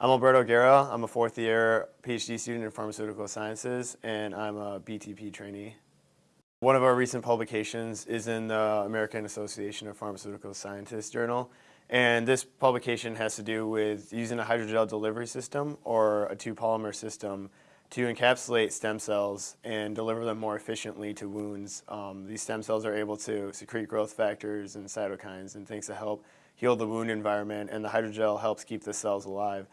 I'm Alberto Guerra. I'm a fourth year PhD student in pharmaceutical sciences and I'm a BTP trainee. One of our recent publications is in the American Association of Pharmaceutical Scientists journal and this publication has to do with using a hydrogel delivery system or a two polymer system to encapsulate stem cells and deliver them more efficiently to wounds. Um, these stem cells are able to secrete growth factors and cytokines and things to help heal the wound environment and the hydrogel helps keep the cells alive.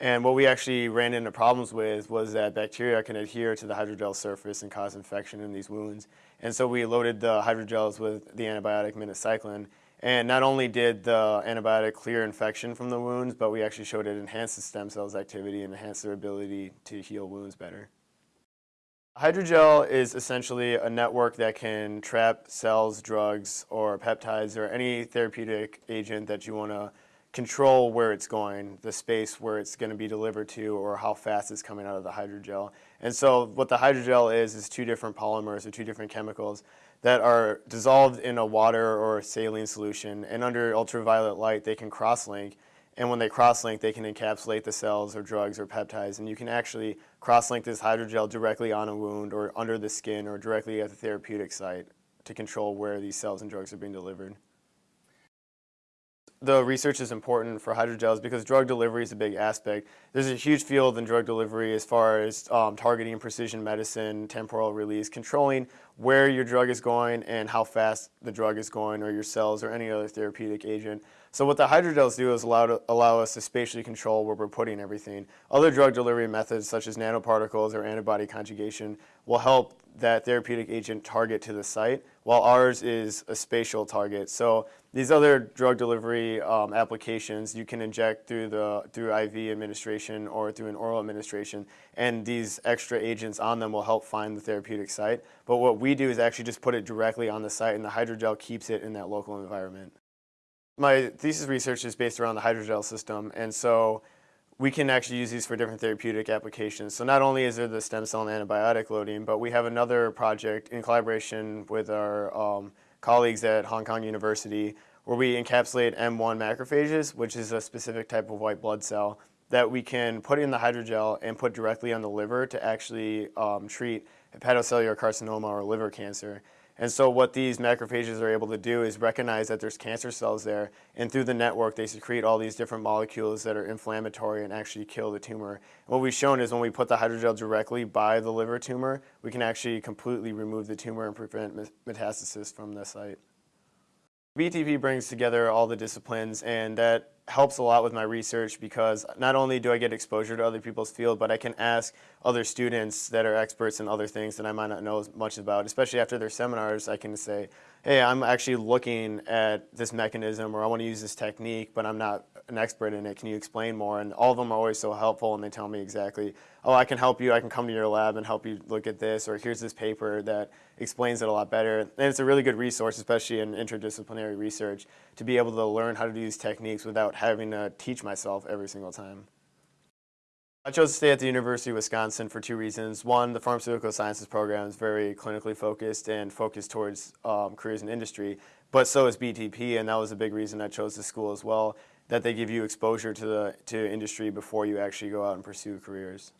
And what we actually ran into problems with was that bacteria can adhere to the hydrogel surface and cause infection in these wounds. And so we loaded the hydrogels with the antibiotic minocycline. And not only did the antibiotic clear infection from the wounds, but we actually showed it enhanced the stem cells activity and enhanced their ability to heal wounds better. Hydrogel is essentially a network that can trap cells, drugs, or peptides, or any therapeutic agent that you want to control where it's going, the space where it's going to be delivered to, or how fast it's coming out of the hydrogel. And so what the hydrogel is, is two different polymers or two different chemicals that are dissolved in a water or saline solution. And under ultraviolet light, they can cross-link. And when they cross-link, they can encapsulate the cells or drugs or peptides. And you can actually cross-link this hydrogel directly on a wound or under the skin or directly at the therapeutic site to control where these cells and drugs are being delivered the research is important for hydrogels because drug delivery is a big aspect. There's a huge field in drug delivery as far as um, targeting precision medicine, temporal release, controlling where your drug is going and how fast the drug is going or your cells or any other therapeutic agent. So what the hydrogels do is allow, to, allow us to spatially control where we're putting everything. Other drug delivery methods such as nanoparticles or antibody conjugation will help that therapeutic agent target to the site, while ours is a spatial target. So these other drug delivery um, applications you can inject through the through IV administration or through an oral administration, and these extra agents on them will help find the therapeutic site. But what we do is actually just put it directly on the site, and the hydrogel keeps it in that local environment. My thesis research is based around the hydrogel system, and so we can actually use these for different therapeutic applications. So not only is there the stem cell and antibiotic loading, but we have another project in collaboration with our um, colleagues at Hong Kong University where we encapsulate M1 macrophages, which is a specific type of white blood cell that we can put in the hydrogel and put directly on the liver to actually um, treat hepatocellular carcinoma or liver cancer. And so what these macrophages are able to do is recognize that there's cancer cells there, and through the network they secrete all these different molecules that are inflammatory and actually kill the tumor. And what we've shown is when we put the hydrogel directly by the liver tumor, we can actually completely remove the tumor and prevent metastasis from the site. BTP brings together all the disciplines and that helps a lot with my research because not only do I get exposure to other people's field, but I can ask other students that are experts in other things that I might not know as much about, especially after their seminars, I can say, hey, I'm actually looking at this mechanism or I want to use this technique, but I'm not an expert in it. Can you explain more? And all of them are always so helpful and they tell me exactly, oh, I can help you. I can come to your lab and help you look at this or here's this paper that explains it a lot better. And it's a really good resource, especially in interdisciplinary research, to be able to learn how to do these techniques without having to teach myself every single time. I chose to stay at the University of Wisconsin for two reasons. One, the pharmaceutical sciences program is very clinically focused and focused towards um, careers in industry, but so is BTP, and that was a big reason I chose the school as well, that they give you exposure to, the, to industry before you actually go out and pursue careers.